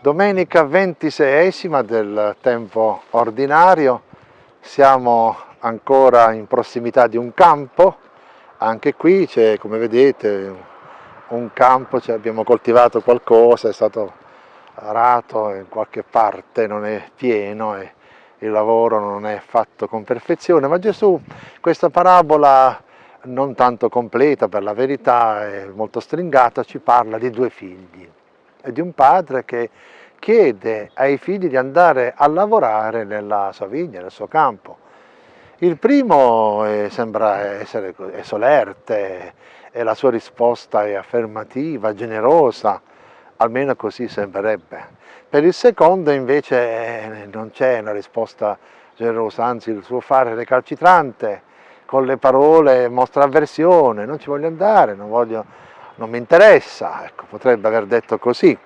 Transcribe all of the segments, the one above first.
Domenica 26esima del tempo ordinario, siamo ancora in prossimità di un campo, anche qui c'è come vedete un campo, cioè abbiamo coltivato qualcosa, è stato arato in qualche parte, non è pieno e il lavoro non è fatto con perfezione, ma Gesù questa parabola non tanto completa per la verità, è molto stringata, ci parla di due figli e di un padre che chiede ai figli di andare a lavorare nella sua vigna, nel suo campo. Il primo eh, sembra essere solerte e la sua risposta è affermativa, generosa, almeno così sembrerebbe. Per il secondo invece eh, non c'è una risposta generosa, anzi il suo fare recalcitrante, con le parole mostra avversione, non ci voglio andare, non, voglio, non mi interessa, ecco, potrebbe aver detto così.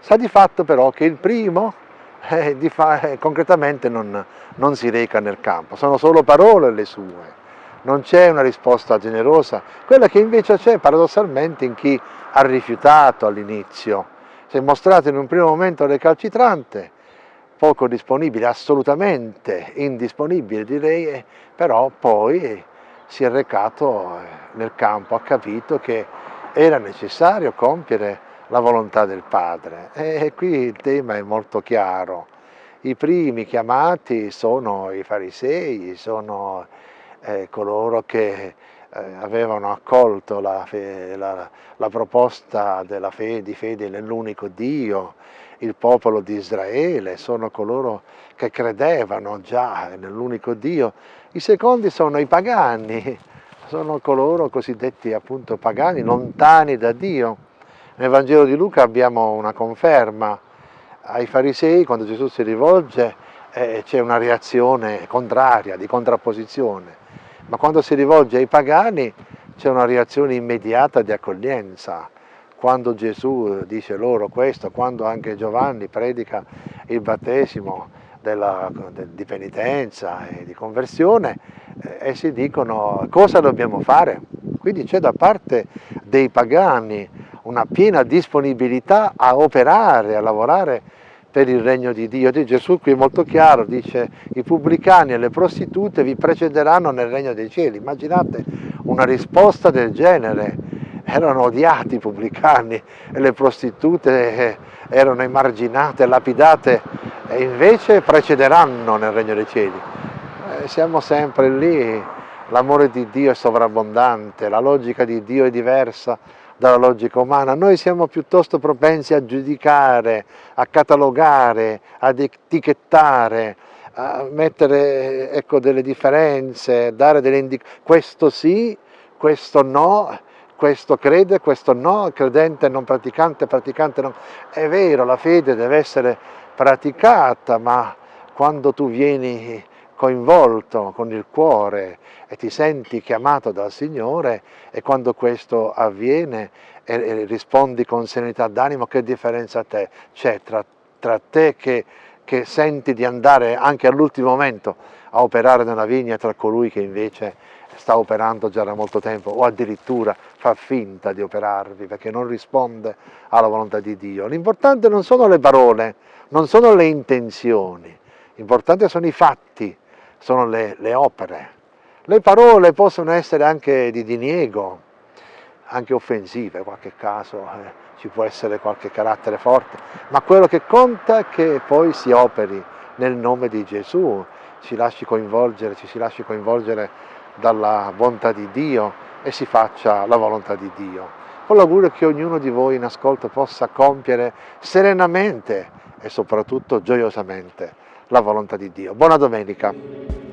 Sa di fatto però che il primo eh, eh, concretamente non, non si reca nel campo, sono solo parole le sue, non c'è una risposta generosa, quella che invece c'è paradossalmente in chi ha rifiutato all'inizio, si è mostrato in un primo momento recalcitrante, poco disponibile, assolutamente indisponibile direi, eh, però poi si è recato eh, nel campo, ha capito che era necessario compiere la volontà del Padre. E qui il tema è molto chiaro. I primi chiamati sono i farisei, sono eh, coloro che eh, avevano accolto la, la, la proposta fede, di fede nell'unico Dio, il popolo di Israele, sono coloro che credevano già nell'unico Dio. I secondi sono i pagani, sono coloro cosiddetti appunto pagani, lontani da Dio. Nel Vangelo di Luca abbiamo una conferma ai farisei, quando Gesù si rivolge eh, c'è una reazione contraria, di contrapposizione, ma quando si rivolge ai pagani c'è una reazione immediata di accoglienza. Quando Gesù dice loro questo, quando anche Giovanni predica il battesimo della, di penitenza e di conversione, eh, essi dicono cosa dobbiamo fare? Quindi c'è da parte dei pagani una piena disponibilità a operare, a lavorare per il regno di Dio. Di Gesù qui è molto chiaro, dice i pubblicani e le prostitute vi precederanno nel regno dei cieli. Immaginate una risposta del genere, erano odiati i pubblicani e le prostitute eh, erano emarginate, lapidate e invece precederanno nel regno dei cieli. Eh, siamo sempre lì, l'amore di Dio è sovrabbondante, la logica di Dio è diversa dalla logica umana, noi siamo piuttosto propensi a giudicare, a catalogare, ad etichettare, a mettere ecco, delle differenze, dare delle indicazioni, questo sì, questo no, questo crede, questo no, credente, non praticante, praticante non. È vero, la fede deve essere praticata, ma quando tu vieni coinvolto con il cuore e ti senti chiamato dal Signore e quando questo avviene e, rispondi con serenità d'animo, che differenza c'è tra, tra, te che, che senti di andare anche all'ultimo momento a operare nella vigna tra colui che invece sta operando già da molto tempo o addirittura fa finta di operarvi perché non risponde alla volontà di Dio. L'importante non sono le parole, non sono le intenzioni, l'importante sono i fatti sono le, le opere. Le parole possono essere anche di diniego, anche offensive in qualche caso, eh, ci può essere qualche carattere forte, ma quello che conta è che poi si operi nel nome di Gesù, ci lasci coinvolgere, ci si lasci coinvolgere dalla bontà di Dio e si faccia la volontà di Dio. Con l'augurio che ognuno di voi in ascolto possa compiere serenamente e soprattutto gioiosamente la volontà di Dio. Buona domenica!